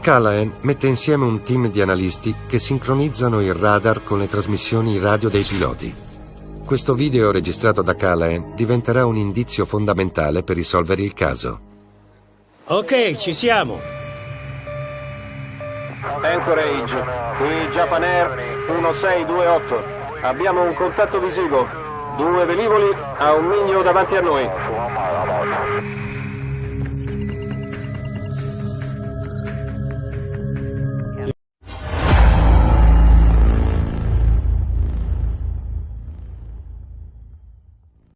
Callahan mette insieme un team di analisti che sincronizzano il radar con le trasmissioni radio dei piloti. Questo video registrato da Callahan diventerà un indizio fondamentale per risolvere il caso. Ok, ci siamo. Anchorage, qui Japan Air 1628. Abbiamo un contatto visivo. Due velivoli a un miglio davanti a noi.